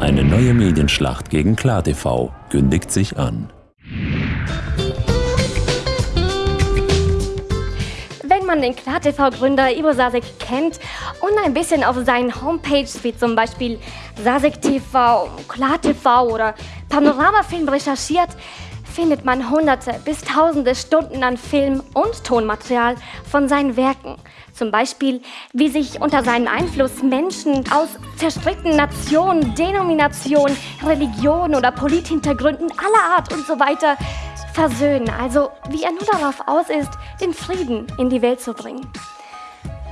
Eine neue Medienschlacht gegen KlarTV kündigt sich an. Wenn man den KlarTV-Gründer Ivo Sasek kennt und ein bisschen auf seinen Homepages wie zum Beispiel Sasek TV, KlarTV oder Panoramafilm recherchiert, findet man hunderte bis tausende Stunden an Film- und Tonmaterial von seinen Werken. Zum Beispiel, wie sich unter seinem Einfluss Menschen aus zerstrickten Nationen, Denominationen, Religionen oder Polithintergründen aller Art und so weiter versöhnen. Also wie er nur darauf aus ist, den Frieden in die Welt zu bringen.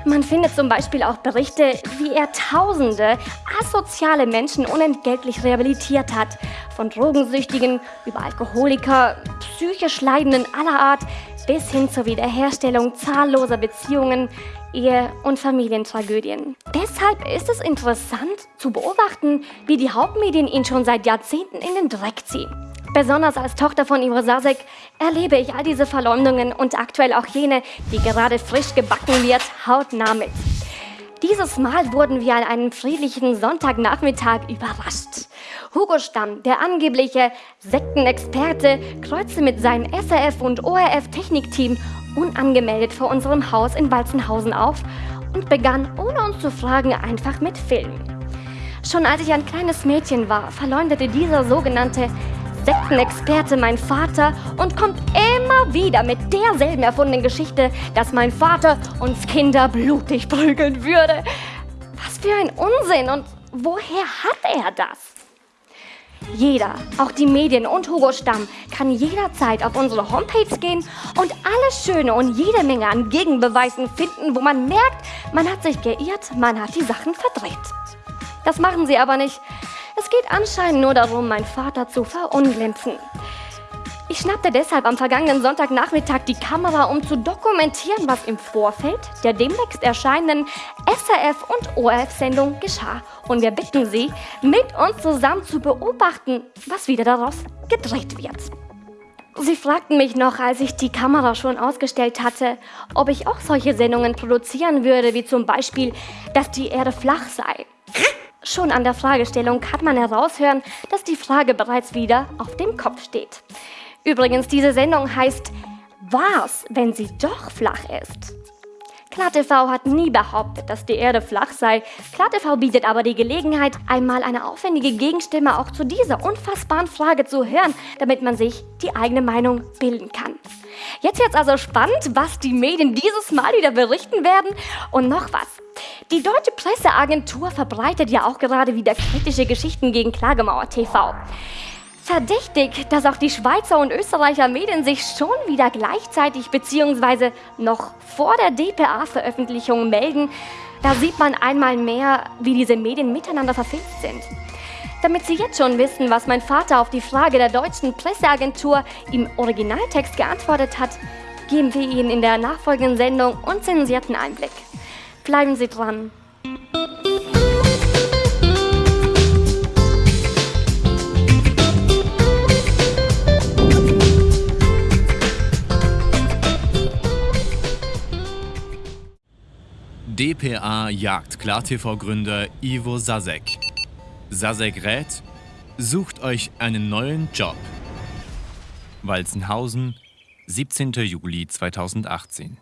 Man findet zum Beispiel auch Berichte, wie er tausende asoziale Menschen unentgeltlich rehabilitiert hat. Von Drogensüchtigen über Alkoholiker, psychisch Leidenden aller Art bis hin zur Wiederherstellung zahlloser Beziehungen, Ehe- und Familientragödien. Deshalb ist es interessant zu beobachten, wie die Hauptmedien ihn schon seit Jahrzehnten in den Dreck ziehen. Besonders als Tochter von Ivo Sasek erlebe ich all diese Verleumdungen und aktuell auch jene, die gerade frisch gebacken wird, hautnah mit. Dieses Mal wurden wir an einem friedlichen Sonntagnachmittag überrascht. Hugo Stamm, der angebliche Sektenexperte, kreuzte mit seinem SRF und ORF Technikteam unangemeldet vor unserem Haus in Walzenhausen auf und begann, ohne uns zu fragen, einfach mit Filmen. Schon als ich ein kleines Mädchen war, verleumdete dieser sogenannte Sektenexperte mein Vater und kommt immer wieder mit derselben erfundenen Geschichte, dass mein Vater uns Kinder blutig prügeln würde. Was für ein Unsinn und woher hat er das? Jeder, auch die Medien und Hugo Stamm, kann jederzeit auf unsere Homepage gehen und alles Schöne und jede Menge an Gegenbeweisen finden, wo man merkt, man hat sich geirrt, man hat die Sachen verdreht. Das machen sie aber nicht. Es geht anscheinend nur darum, meinen Vater zu verunglimpfen. Ich schnappte deshalb am vergangenen Sonntagnachmittag die Kamera, um zu dokumentieren, was im Vorfeld der demnächst erscheinenden SRF- und ORF-Sendung geschah. Und wir bitten Sie, mit uns zusammen zu beobachten, was wieder daraus gedreht wird. Sie fragten mich noch, als ich die Kamera schon ausgestellt hatte, ob ich auch solche Sendungen produzieren würde, wie zum Beispiel, dass die Erde flach sei. Schon an der Fragestellung kann man heraushören, dass die Frage bereits wieder auf dem Kopf steht. Übrigens, diese Sendung heißt Was, wenn sie doch flach ist? KlarTV hat nie behauptet, dass die Erde flach sei. KlarTV bietet aber die Gelegenheit, einmal eine aufwendige Gegenstimme auch zu dieser unfassbaren Frage zu hören, damit man sich die eigene Meinung bilden kann. Jetzt wird's also spannend, was die Medien dieses Mal wieder berichten werden. Und noch was. Die Deutsche Presseagentur verbreitet ja auch gerade wieder kritische Geschichten gegen Klagemauer TV. Verdächtig, dass auch die Schweizer und Österreicher Medien sich schon wieder gleichzeitig bzw. noch vor der DPA-Veröffentlichung melden, da sieht man einmal mehr, wie diese Medien miteinander verfilzt sind. Damit Sie jetzt schon wissen, was mein Vater auf die Frage der deutschen Presseagentur im Originaltext geantwortet hat, geben wir Ihnen in der nachfolgenden Sendung unzensierten Einblick. Bleiben Sie dran. Dpa jagt KlarTV-Gründer Ivo Sasek. Sasek rät, sucht euch einen neuen Job. Walzenhausen, 17. Juli 2018.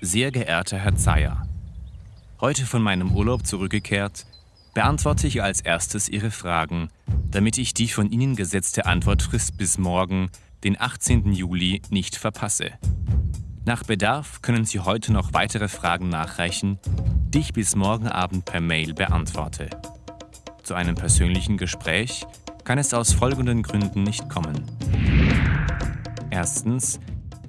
Sehr geehrter Herr Zeyer, heute von meinem Urlaub zurückgekehrt, beantworte ich als erstes Ihre Fragen, damit ich die von Ihnen gesetzte Antwortfrist bis morgen, den 18. Juli, nicht verpasse. Nach Bedarf können Sie heute noch weitere Fragen nachreichen, die ich bis morgen Abend per Mail beantworte. Zu einem persönlichen Gespräch kann es aus folgenden Gründen nicht kommen. Erstens,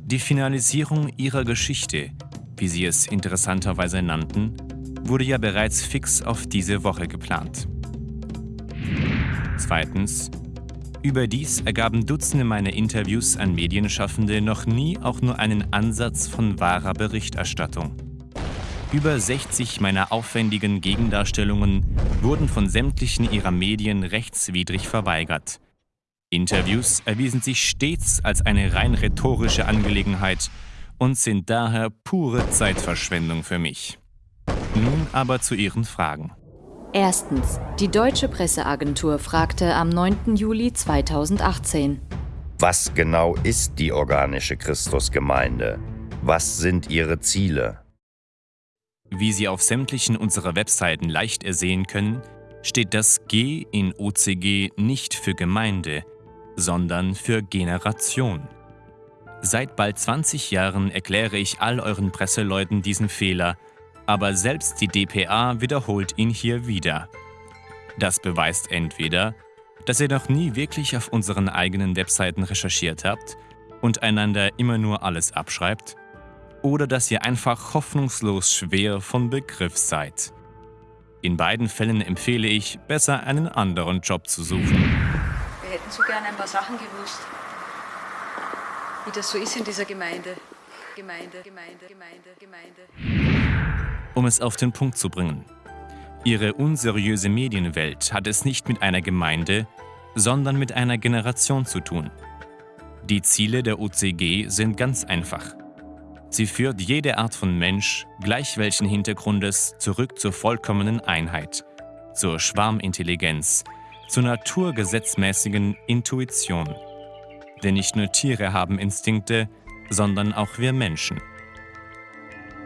die Finalisierung Ihrer Geschichte, wie Sie es interessanterweise nannten, wurde ja bereits fix auf diese Woche geplant. Zweitens, Überdies ergaben Dutzende meiner Interviews an Medienschaffende noch nie auch nur einen Ansatz von wahrer Berichterstattung. Über 60 meiner aufwendigen Gegendarstellungen wurden von sämtlichen ihrer Medien rechtswidrig verweigert. Interviews erwiesen sich stets als eine rein rhetorische Angelegenheit und sind daher pure Zeitverschwendung für mich. Nun aber zu Ihren Fragen. Erstens. Die Deutsche Presseagentur fragte am 9. Juli 2018. Was genau ist die organische Christusgemeinde? Was sind ihre Ziele? Wie Sie auf sämtlichen unserer Webseiten leicht ersehen können, steht das G in OCG nicht für Gemeinde, sondern für Generation. Seit bald 20 Jahren erkläre ich all euren Presseleuten diesen Fehler, aber selbst die DPA wiederholt ihn hier wieder. Das beweist entweder, dass ihr noch nie wirklich auf unseren eigenen Webseiten recherchiert habt und einander immer nur alles abschreibt, oder dass ihr einfach hoffnungslos schwer von Begriff seid. In beiden Fällen empfehle ich, besser einen anderen Job zu suchen. Wir hätten so gerne ein paar Sachen gewusst, wie das so ist in dieser Gemeinde. Gemeinde, Gemeinde, Gemeinde, Gemeinde. Um es auf den Punkt zu bringen. Ihre unseriöse Medienwelt hat es nicht mit einer Gemeinde, sondern mit einer Generation zu tun. Die Ziele der OCG sind ganz einfach. Sie führt jede Art von Mensch, gleich welchen Hintergrundes, zurück zur vollkommenen Einheit, zur Schwarmintelligenz, zur naturgesetzmäßigen Intuition. Denn nicht nur Tiere haben Instinkte, sondern auch wir Menschen.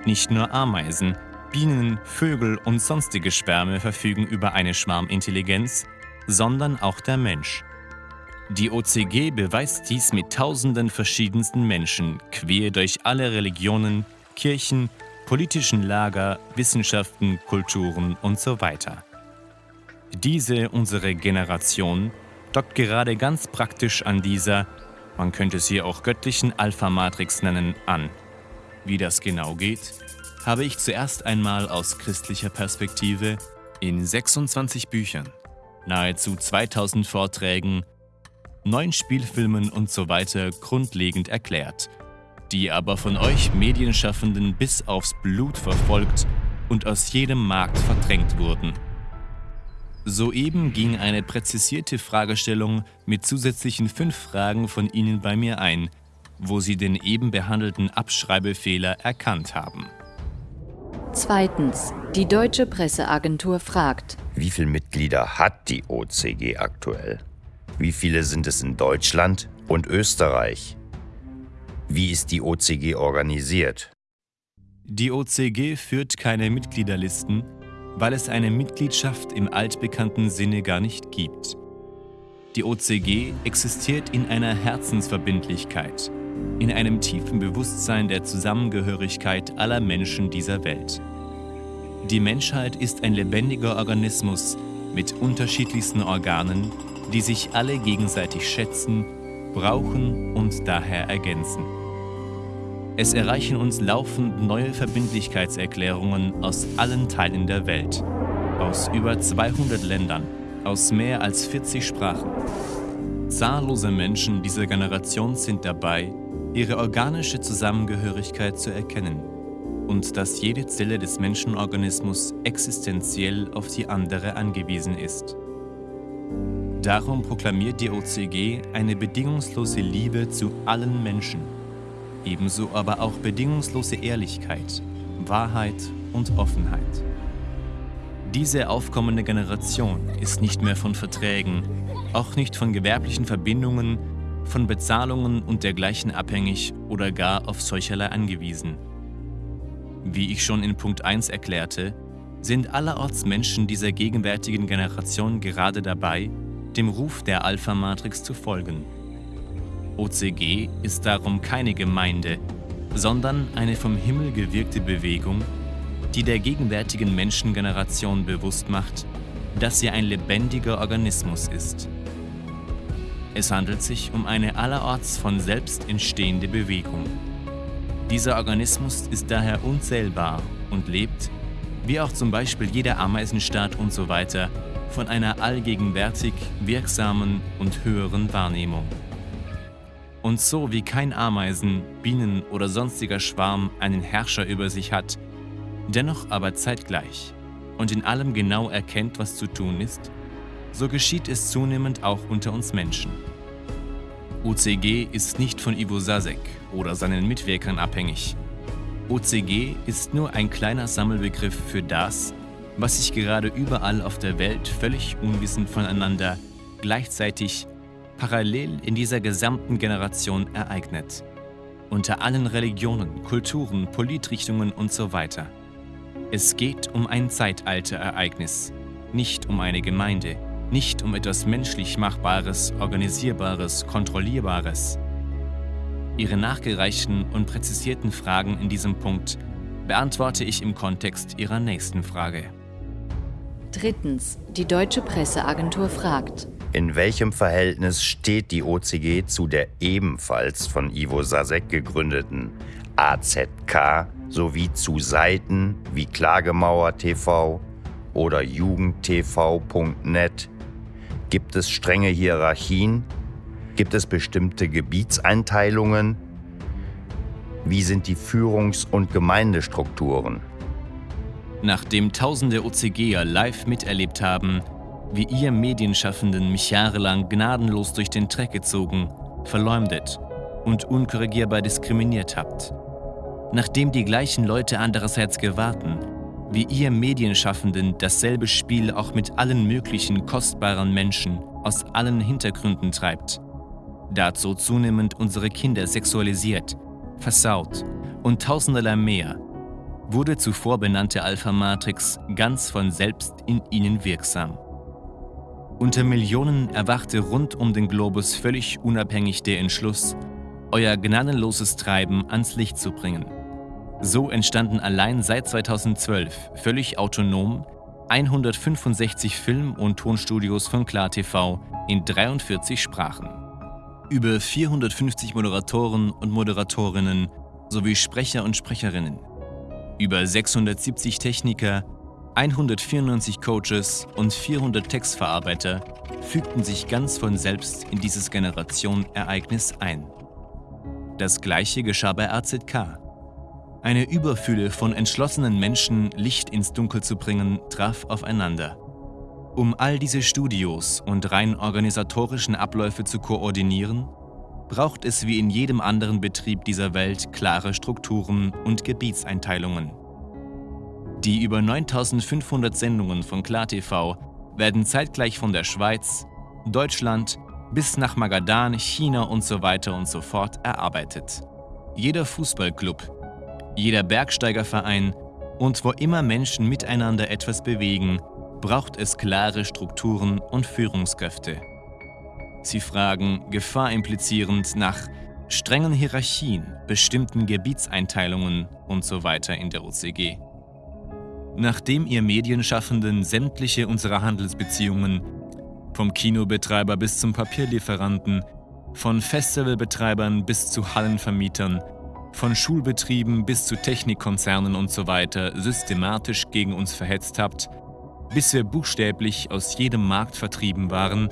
Nicht nur Ameisen, Bienen, Vögel und sonstige Schwärme verfügen über eine Schwarmintelligenz, sondern auch der Mensch. Die OCG beweist dies mit tausenden verschiedensten Menschen, quer durch alle Religionen, Kirchen, politischen Lager, Wissenschaften, Kulturen und so weiter. Diese, unsere Generation, dockt gerade ganz praktisch an dieser, man könnte sie auch göttlichen Alpha-Matrix nennen, an. Wie das genau geht, habe ich zuerst einmal aus christlicher Perspektive in 26 Büchern, nahezu 2000 Vorträgen neun Spielfilmen und so weiter grundlegend erklärt, die aber von euch Medienschaffenden bis aufs Blut verfolgt und aus jedem Markt verdrängt wurden. Soeben ging eine präzisierte Fragestellung mit zusätzlichen fünf Fragen von Ihnen bei mir ein, wo Sie den eben behandelten Abschreibefehler erkannt haben. Zweitens. Die Deutsche Presseagentur fragt. Wie viele Mitglieder hat die OCG aktuell? Wie viele sind es in Deutschland und Österreich? Wie ist die OCG organisiert? Die OCG führt keine Mitgliederlisten, weil es eine Mitgliedschaft im altbekannten Sinne gar nicht gibt. Die OCG existiert in einer Herzensverbindlichkeit, in einem tiefen Bewusstsein der Zusammengehörigkeit aller Menschen dieser Welt. Die Menschheit ist ein lebendiger Organismus mit unterschiedlichsten Organen, die sich alle gegenseitig schätzen, brauchen und daher ergänzen. Es erreichen uns laufend neue Verbindlichkeitserklärungen aus allen Teilen der Welt, aus über 200 Ländern, aus mehr als 40 Sprachen. Zahllose Menschen dieser Generation sind dabei, ihre organische Zusammengehörigkeit zu erkennen und dass jede Zelle des Menschenorganismus existenziell auf die andere angewiesen ist. Darum proklamiert die OCG eine bedingungslose Liebe zu allen Menschen, ebenso aber auch bedingungslose Ehrlichkeit, Wahrheit und Offenheit. Diese aufkommende Generation ist nicht mehr von Verträgen, auch nicht von gewerblichen Verbindungen, von Bezahlungen und dergleichen abhängig oder gar auf solcherlei angewiesen. Wie ich schon in Punkt 1 erklärte, sind allerorts Menschen dieser gegenwärtigen Generation gerade dabei, dem Ruf der Alpha-Matrix zu folgen. OCG ist darum keine Gemeinde, sondern eine vom Himmel gewirkte Bewegung, die der gegenwärtigen Menschengeneration bewusst macht, dass sie ein lebendiger Organismus ist. Es handelt sich um eine allerorts von selbst entstehende Bewegung. Dieser Organismus ist daher unzählbar und lebt, wie auch zum Beispiel jeder Ameisenstaat und so weiter, von einer allgegenwärtig wirksamen und höheren Wahrnehmung. Und so wie kein Ameisen, Bienen oder sonstiger Schwarm einen Herrscher über sich hat, dennoch aber zeitgleich und in allem genau erkennt, was zu tun ist, so geschieht es zunehmend auch unter uns Menschen. OCG ist nicht von Ivo Sasek oder seinen Mitwirkern abhängig. OCG ist nur ein kleiner Sammelbegriff für das, was sich gerade überall auf der Welt völlig unwissend voneinander gleichzeitig parallel in dieser gesamten Generation ereignet. Unter allen Religionen, Kulturen, Politrichtungen und so weiter. Es geht um ein Zeitalterereignis, nicht um eine Gemeinde, nicht um etwas menschlich Machbares, Organisierbares, Kontrollierbares. Ihre nachgereichten und präzisierten Fragen in diesem Punkt beantworte ich im Kontext Ihrer nächsten Frage. Drittens. Die Deutsche Presseagentur fragt. In welchem Verhältnis steht die OCG zu der ebenfalls von Ivo Sasek gegründeten AZK sowie zu Seiten wie Klagemauer TV oder jugendtv.net? Gibt es strenge Hierarchien? Gibt es bestimmte Gebietseinteilungen? Wie sind die Führungs- und Gemeindestrukturen? Nachdem tausende OCGer live miterlebt haben, wie ihr Medienschaffenden mich jahrelang gnadenlos durch den Dreck gezogen, verleumdet und unkorrigierbar diskriminiert habt. Nachdem die gleichen Leute andererseits gewarten, wie ihr Medienschaffenden dasselbe Spiel auch mit allen möglichen kostbaren Menschen aus allen Hintergründen treibt. Dazu zunehmend unsere Kinder sexualisiert, versaut und tausenderlei mehr, wurde zuvor benannte Alpha-Matrix ganz von selbst in ihnen wirksam. Unter Millionen erwachte rund um den Globus völlig unabhängig der Entschluss, euer gnadenloses Treiben ans Licht zu bringen. So entstanden allein seit 2012 völlig autonom 165 Film- und Tonstudios von KlarTV in 43 Sprachen. Über 450 Moderatoren und Moderatorinnen sowie Sprecher und Sprecherinnen. Über 670 Techniker, 194 Coaches und 400 Textverarbeiter fügten sich ganz von selbst in dieses Generation-Ereignis ein. Das gleiche geschah bei AZK. Eine Überfülle von entschlossenen Menschen, Licht ins Dunkel zu bringen, traf aufeinander. Um all diese Studios und rein organisatorischen Abläufe zu koordinieren, braucht es wie in jedem anderen Betrieb dieser Welt klare Strukturen und Gebietseinteilungen. Die über 9500 Sendungen von KlarTV werden zeitgleich von der Schweiz, Deutschland bis nach Magadan, China und so und so fort erarbeitet. Jeder Fußballclub, jeder Bergsteigerverein und wo immer Menschen miteinander etwas bewegen, braucht es klare Strukturen und Führungskräfte. Sie fragen, Gefahr implizierend, nach strengen Hierarchien, bestimmten Gebietseinteilungen und so weiter in der OCG. Nachdem ihr Medienschaffenden sämtliche unserer Handelsbeziehungen, vom Kinobetreiber bis zum Papierlieferanten, von Festivalbetreibern bis zu Hallenvermietern, von Schulbetrieben bis zu Technikkonzernen und so weiter systematisch gegen uns verhetzt habt, bis wir buchstäblich aus jedem Markt vertrieben waren,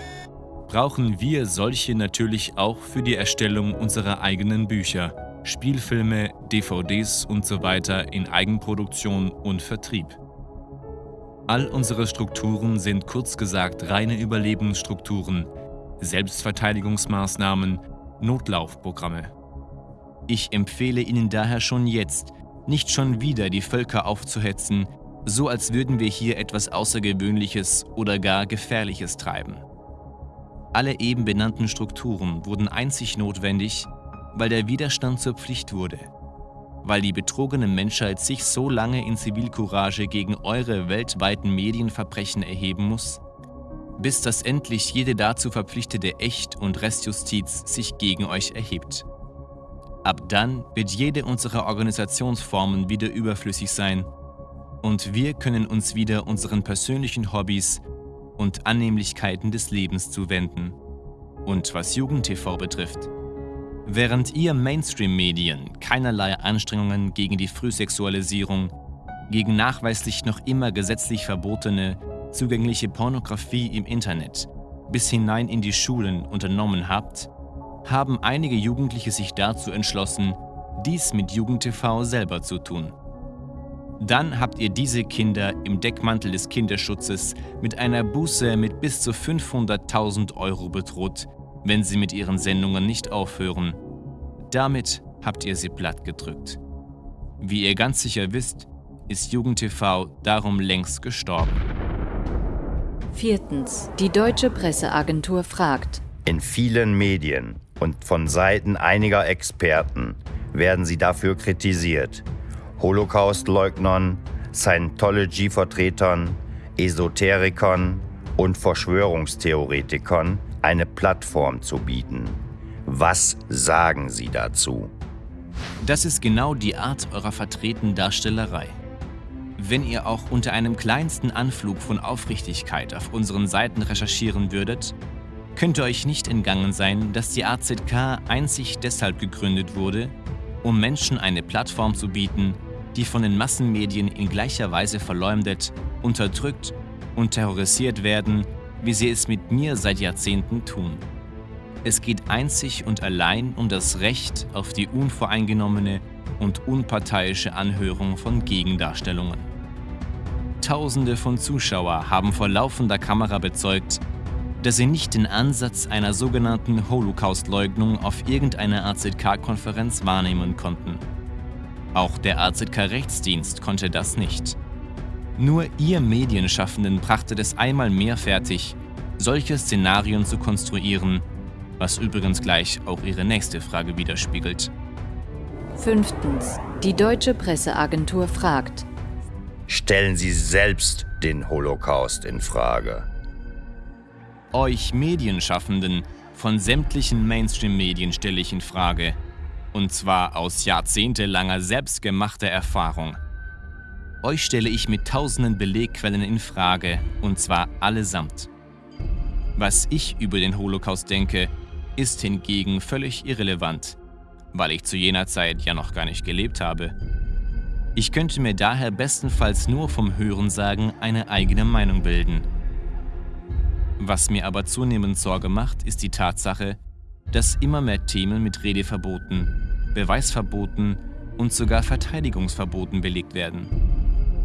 brauchen wir solche natürlich auch für die Erstellung unserer eigenen Bücher. Spielfilme, DVDs und so weiter in Eigenproduktion und Vertrieb. All unsere Strukturen sind kurz gesagt reine Überlebensstrukturen, Selbstverteidigungsmaßnahmen, Notlaufprogramme. Ich empfehle Ihnen daher schon jetzt, nicht schon wieder die Völker aufzuhetzen, so als würden wir hier etwas Außergewöhnliches oder gar Gefährliches treiben. Alle eben benannten Strukturen wurden einzig notwendig, weil der Widerstand zur Pflicht wurde, weil die betrogene Menschheit sich so lange in Zivilcourage gegen eure weltweiten Medienverbrechen erheben muss, bis dass endlich jede dazu verpflichtete Echt- und Restjustiz sich gegen euch erhebt. Ab dann wird jede unserer Organisationsformen wieder überflüssig sein und wir können uns wieder unseren persönlichen Hobbys und Annehmlichkeiten des Lebens zuwenden. Und was Jugend-TV betrifft, Während ihr Mainstream-Medien keinerlei Anstrengungen gegen die Frühsexualisierung, gegen nachweislich noch immer gesetzlich verbotene, zugängliche Pornografie im Internet bis hinein in die Schulen unternommen habt, haben einige Jugendliche sich dazu entschlossen, dies mit JugendTV selber zu tun. Dann habt ihr diese Kinder im Deckmantel des Kinderschutzes mit einer Buße mit bis zu 500.000 Euro bedroht, wenn sie mit ihren Sendungen nicht aufhören. Damit habt ihr sie platt gedrückt. Wie ihr ganz sicher wisst, ist JugendTV darum längst gestorben. Viertens. Die Deutsche Presseagentur fragt. In vielen Medien und von Seiten einiger Experten werden sie dafür kritisiert, Holocaust-Leugnern, Scientology-Vertretern, Esoterikern und Verschwörungstheoretikern eine Plattform zu bieten. Was sagen Sie dazu? Das ist genau die Art eurer vertretenen Darstellerei. Wenn ihr auch unter einem kleinsten Anflug von Aufrichtigkeit auf unseren Seiten recherchieren würdet, könnte euch nicht entgangen sein, dass die AZK einzig deshalb gegründet wurde, um Menschen eine Plattform zu bieten, die von den Massenmedien in gleicher Weise verleumdet, unterdrückt und terrorisiert werden, wie sie es mit mir seit Jahrzehnten tun. Es geht einzig und allein um das Recht auf die unvoreingenommene und unparteiische Anhörung von Gegendarstellungen. Tausende von Zuschauer haben vor laufender Kamera bezeugt, dass sie nicht den Ansatz einer sogenannten Holocaust-Leugnung auf irgendeiner AZK-Konferenz wahrnehmen konnten. Auch der AZK-Rechtsdienst konnte das nicht. Nur ihr Medienschaffenden brachtet es einmal mehr fertig, solche Szenarien zu konstruieren, was übrigens gleich auch ihre nächste Frage widerspiegelt. Fünftens. Die Deutsche Presseagentur fragt. Stellen Sie selbst den Holocaust in Frage. Euch Medienschaffenden von sämtlichen Mainstream-Medien stelle ich in Frage, und zwar aus jahrzehntelanger selbstgemachter Erfahrung. Euch stelle ich mit tausenden Belegquellen in Frage, und zwar allesamt. Was ich über den Holocaust denke, ist hingegen völlig irrelevant, weil ich zu jener Zeit ja noch gar nicht gelebt habe. Ich könnte mir daher bestenfalls nur vom Hörensagen eine eigene Meinung bilden. Was mir aber zunehmend Sorge macht, ist die Tatsache, dass immer mehr Themen mit Redeverboten, Beweisverboten und sogar Verteidigungsverboten belegt werden.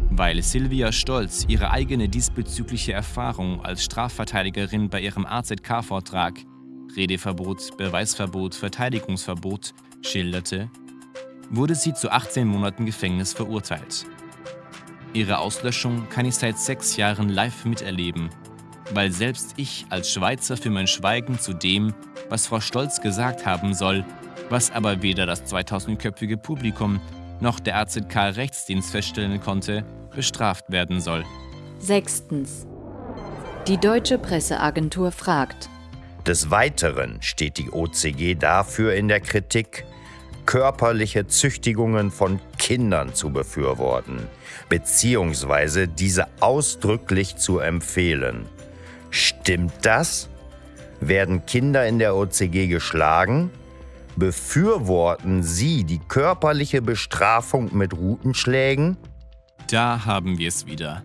Weil Silvia Stolz ihre eigene diesbezügliche Erfahrung als Strafverteidigerin bei ihrem AZK-Vortrag Redeverbot, Beweisverbot, Verteidigungsverbot schilderte, wurde sie zu 18 Monaten Gefängnis verurteilt. Ihre Auslöschung kann ich seit sechs Jahren live miterleben weil selbst ich als Schweizer für mein Schweigen zu dem, was Frau Stolz gesagt haben soll, was aber weder das 2000-köpfige Publikum noch der AZK-Rechtsdienst feststellen konnte, bestraft werden soll. Sechstens. Die Deutsche Presseagentur fragt. Des Weiteren steht die OCG dafür in der Kritik, körperliche Züchtigungen von Kindern zu befürworten, beziehungsweise diese ausdrücklich zu empfehlen. Stimmt das? Werden Kinder in der OCG geschlagen? Befürworten Sie die körperliche Bestrafung mit Rutenschlägen? Da haben wir es wieder.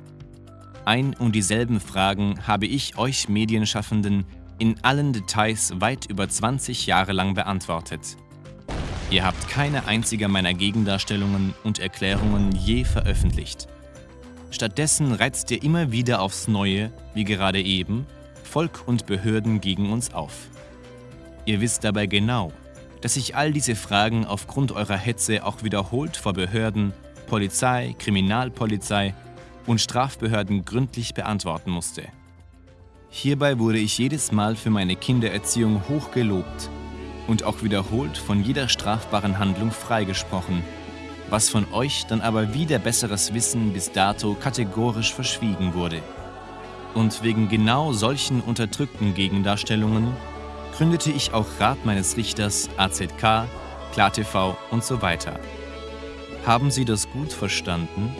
Ein und dieselben Fragen habe ich euch Medienschaffenden in allen Details weit über 20 Jahre lang beantwortet. Ihr habt keine einzige meiner Gegendarstellungen und Erklärungen je veröffentlicht. Stattdessen reizt ihr immer wieder aufs Neue, wie gerade eben, Volk und Behörden gegen uns auf. Ihr wisst dabei genau, dass ich all diese Fragen aufgrund eurer Hetze auch wiederholt vor Behörden, Polizei, Kriminalpolizei und Strafbehörden gründlich beantworten musste. Hierbei wurde ich jedes Mal für meine Kindererziehung hoch gelobt und auch wiederholt von jeder strafbaren Handlung freigesprochen was von euch dann aber wieder besseres Wissen bis dato kategorisch verschwiegen wurde. Und wegen genau solchen unterdrückten Gegendarstellungen gründete ich auch Rat meines Richters, AZK, KlarTV und so weiter. Haben Sie das gut verstanden?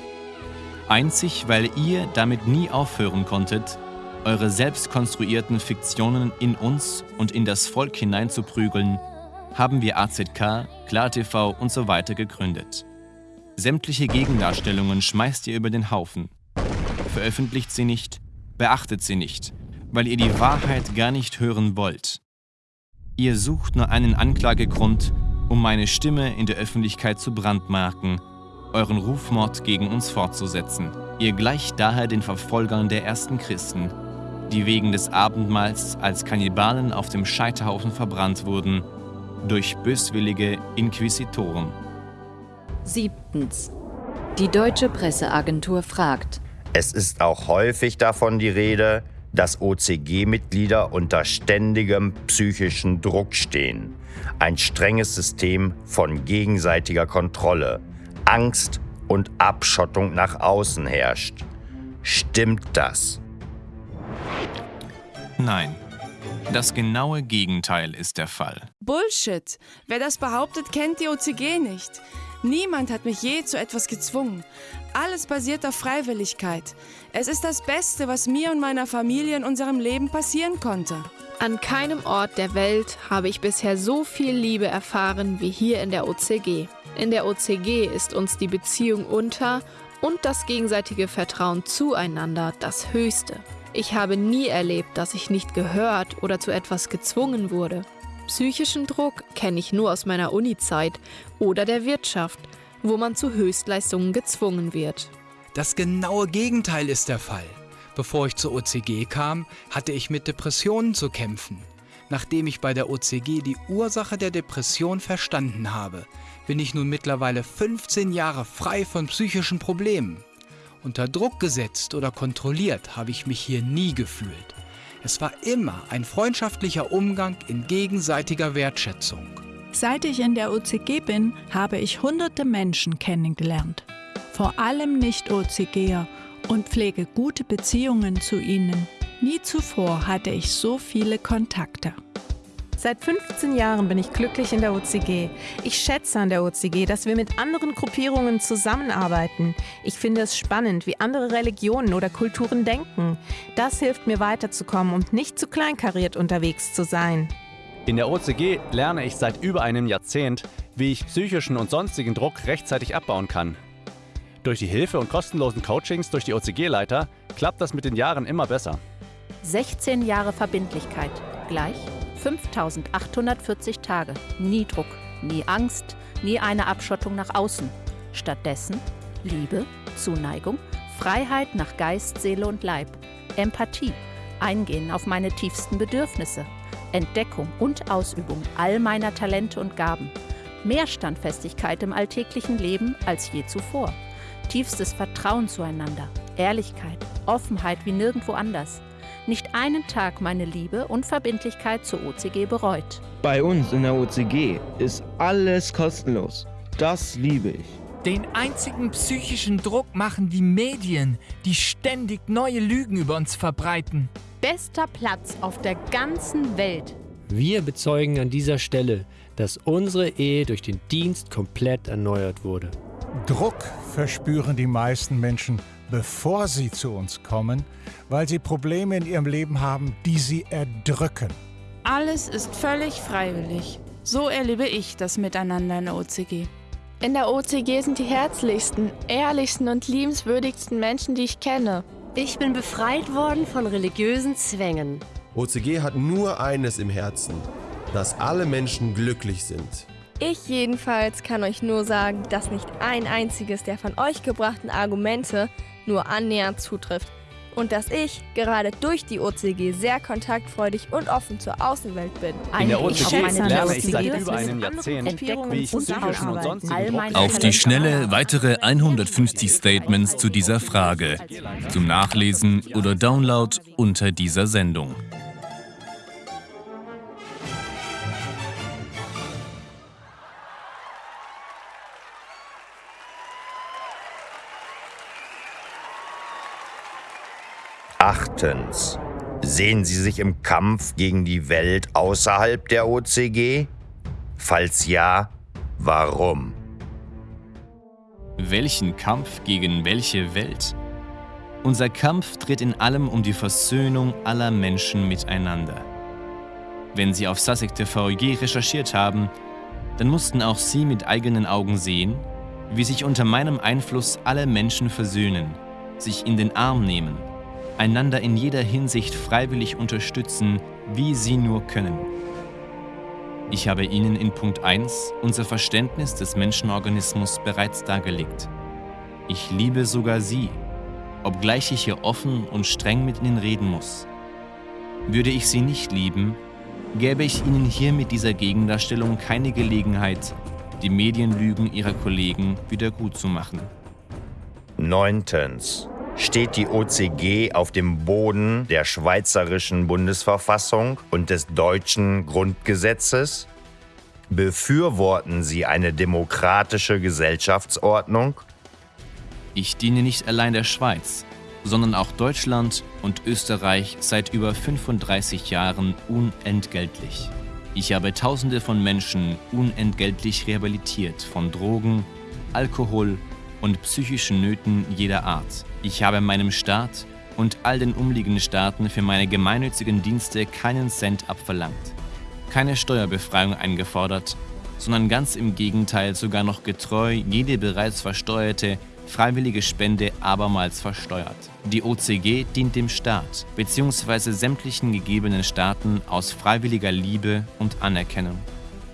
Einzig, weil ihr damit nie aufhören konntet, eure selbst konstruierten Fiktionen in uns und in das Volk hineinzuprügeln, haben wir AZK, KlarTV und so weiter gegründet. Sämtliche Gegendarstellungen schmeißt ihr über den Haufen. Veröffentlicht sie nicht, beachtet sie nicht, weil ihr die Wahrheit gar nicht hören wollt. Ihr sucht nur einen Anklagegrund, um meine Stimme in der Öffentlichkeit zu brandmarken, euren Rufmord gegen uns fortzusetzen. Ihr gleicht daher den Verfolgern der ersten Christen, die wegen des Abendmahls als Kannibalen auf dem Scheiterhaufen verbrannt wurden, durch böswillige Inquisitoren. Siebtens. Die deutsche Presseagentur fragt. Es ist auch häufig davon die Rede, dass OCG-Mitglieder unter ständigem psychischen Druck stehen. Ein strenges System von gegenseitiger Kontrolle, Angst und Abschottung nach außen herrscht. Stimmt das? Nein. Das genaue Gegenteil ist der Fall. Bullshit! Wer das behauptet, kennt die OCG nicht. Niemand hat mich je zu etwas gezwungen. Alles basiert auf Freiwilligkeit. Es ist das Beste, was mir und meiner Familie in unserem Leben passieren konnte. An keinem Ort der Welt habe ich bisher so viel Liebe erfahren wie hier in der OCG. In der OCG ist uns die Beziehung unter und das gegenseitige Vertrauen zueinander das Höchste. Ich habe nie erlebt, dass ich nicht gehört oder zu etwas gezwungen wurde. Psychischen Druck kenne ich nur aus meiner Uni-Zeit oder der Wirtschaft, wo man zu Höchstleistungen gezwungen wird. Das genaue Gegenteil ist der Fall. Bevor ich zur OCG kam, hatte ich mit Depressionen zu kämpfen. Nachdem ich bei der OCG die Ursache der Depression verstanden habe, bin ich nun mittlerweile 15 Jahre frei von psychischen Problemen. Unter Druck gesetzt oder kontrolliert habe ich mich hier nie gefühlt. Es war immer ein freundschaftlicher Umgang in gegenseitiger Wertschätzung. Seit ich in der OCG bin, habe ich hunderte Menschen kennengelernt. Vor allem Nicht-OCGer und pflege gute Beziehungen zu ihnen. Nie zuvor hatte ich so viele Kontakte. Seit 15 Jahren bin ich glücklich in der OCG. Ich schätze an der OCG, dass wir mit anderen Gruppierungen zusammenarbeiten. Ich finde es spannend, wie andere Religionen oder Kulturen denken. Das hilft mir weiterzukommen und nicht zu kleinkariert unterwegs zu sein. In der OCG lerne ich seit über einem Jahrzehnt, wie ich psychischen und sonstigen Druck rechtzeitig abbauen kann. Durch die Hilfe und kostenlosen Coachings durch die OCG-Leiter klappt das mit den Jahren immer besser. 16 Jahre Verbindlichkeit gleich 5840 Tage. Nie Druck, nie Angst, nie eine Abschottung nach außen. Stattdessen Liebe, Zuneigung, Freiheit nach Geist, Seele und Leib, Empathie, Eingehen auf meine tiefsten Bedürfnisse, Entdeckung und Ausübung all meiner Talente und Gaben, mehr Standfestigkeit im alltäglichen Leben als je zuvor, tiefstes Vertrauen zueinander, Ehrlichkeit, Offenheit wie nirgendwo anders, nicht einen Tag meine Liebe und Verbindlichkeit zur OCG bereut. Bei uns in der OCG ist alles kostenlos. Das liebe ich. Den einzigen psychischen Druck machen die Medien, die ständig neue Lügen über uns verbreiten. Bester Platz auf der ganzen Welt. Wir bezeugen an dieser Stelle, dass unsere Ehe durch den Dienst komplett erneuert wurde. Druck verspüren die meisten Menschen bevor sie zu uns kommen, weil sie Probleme in ihrem Leben haben, die sie erdrücken. Alles ist völlig freiwillig. So erlebe ich das Miteinander in der OCG. In der OCG sind die herzlichsten, ehrlichsten und liebenswürdigsten Menschen, die ich kenne. Ich bin befreit worden von religiösen Zwängen. OCG hat nur eines im Herzen, dass alle Menschen glücklich sind. Ich jedenfalls kann euch nur sagen, dass nicht ein einziges der von euch gebrachten Argumente nur annähernd zutrifft. Und dass ich gerade durch die OCG sehr kontaktfreudig und offen zur Außenwelt bin. In der OCG lerne ich seit über einem Jahrzehnt, wie ich psychischen und sonstigen Auf die Schnelle weitere 150 Statements zu dieser Frage. Zum Nachlesen oder Download unter dieser Sendung. Achtens. Sehen Sie sich im Kampf gegen die Welt außerhalb der OCG? Falls ja, warum? Welchen Kampf gegen welche Welt? Unser Kampf dreht in allem um die Versöhnung aller Menschen miteinander. Wenn Sie auf Sussex TV je recherchiert haben, dann mussten auch Sie mit eigenen Augen sehen, wie sich unter meinem Einfluss alle Menschen versöhnen, sich in den Arm nehmen einander in jeder Hinsicht freiwillig unterstützen, wie sie nur können. Ich habe Ihnen in Punkt 1 unser Verständnis des Menschenorganismus bereits dargelegt. Ich liebe sogar Sie, obgleich ich hier offen und streng mit Ihnen reden muss. Würde ich Sie nicht lieben, gäbe ich Ihnen hier mit dieser Gegendarstellung keine Gelegenheit, die Medienlügen Ihrer Kollegen wieder gut zu machen. Neuntens. Steht die OCG auf dem Boden der schweizerischen Bundesverfassung und des deutschen Grundgesetzes? Befürworten Sie eine demokratische Gesellschaftsordnung? Ich diene nicht allein der Schweiz, sondern auch Deutschland und Österreich seit über 35 Jahren unentgeltlich. Ich habe Tausende von Menschen unentgeltlich rehabilitiert von Drogen, Alkohol und psychischen Nöten jeder Art. Ich habe meinem Staat und all den umliegenden Staaten für meine gemeinnützigen Dienste keinen Cent abverlangt, keine Steuerbefreiung eingefordert, sondern ganz im Gegenteil sogar noch getreu jede bereits versteuerte freiwillige Spende abermals versteuert. Die OCG dient dem Staat bzw. sämtlichen gegebenen Staaten aus freiwilliger Liebe und Anerkennung.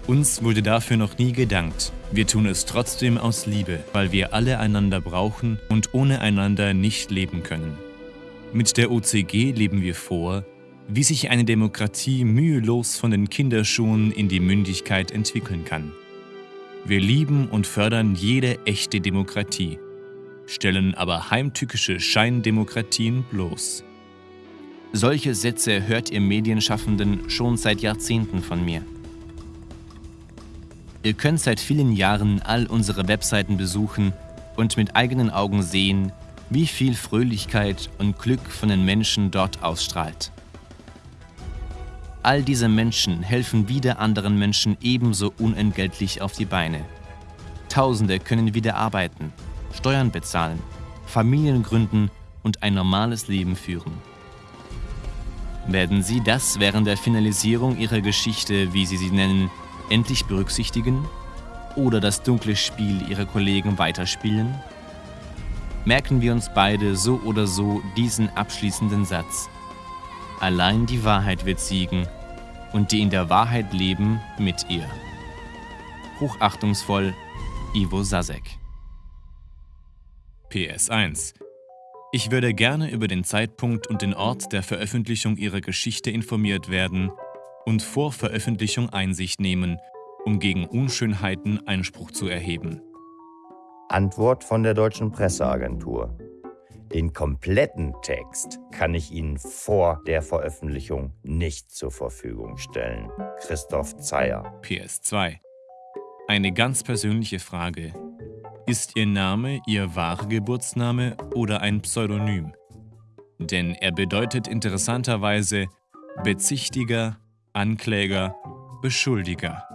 Uns wurde dafür noch nie gedankt. Wir tun es trotzdem aus Liebe, weil wir alle einander brauchen und ohne einander nicht leben können. Mit der OCG leben wir vor, wie sich eine Demokratie mühelos von den Kinderschuhen in die Mündigkeit entwickeln kann. Wir lieben und fördern jede echte Demokratie stellen aber heimtückische Scheindemokratien bloß. Solche Sätze hört ihr Medienschaffenden schon seit Jahrzehnten von mir. Ihr könnt seit vielen Jahren all unsere Webseiten besuchen und mit eigenen Augen sehen, wie viel Fröhlichkeit und Glück von den Menschen dort ausstrahlt. All diese Menschen helfen wieder anderen Menschen ebenso unentgeltlich auf die Beine. Tausende können wieder arbeiten, Steuern bezahlen, Familien gründen und ein normales Leben führen. Werden Sie das während der Finalisierung Ihrer Geschichte, wie Sie sie nennen, endlich berücksichtigen oder das dunkle Spiel Ihrer Kollegen weiterspielen? Merken wir uns beide so oder so diesen abschließenden Satz. Allein die Wahrheit wird siegen und die in der Wahrheit leben mit ihr. Hochachtungsvoll, Ivo Sasek. PS1. Ich würde gerne über den Zeitpunkt und den Ort der Veröffentlichung Ihrer Geschichte informiert werden und vor Veröffentlichung Einsicht nehmen, um gegen Unschönheiten Einspruch zu erheben. Antwort von der Deutschen Presseagentur. Den kompletten Text kann ich Ihnen vor der Veröffentlichung nicht zur Verfügung stellen. Christoph Zeyer. PS2. Eine ganz persönliche Frage, ist Ihr Name Ihr wahrer Geburtsname oder ein Pseudonym? Denn er bedeutet interessanterweise Bezichtiger, Ankläger, Beschuldiger.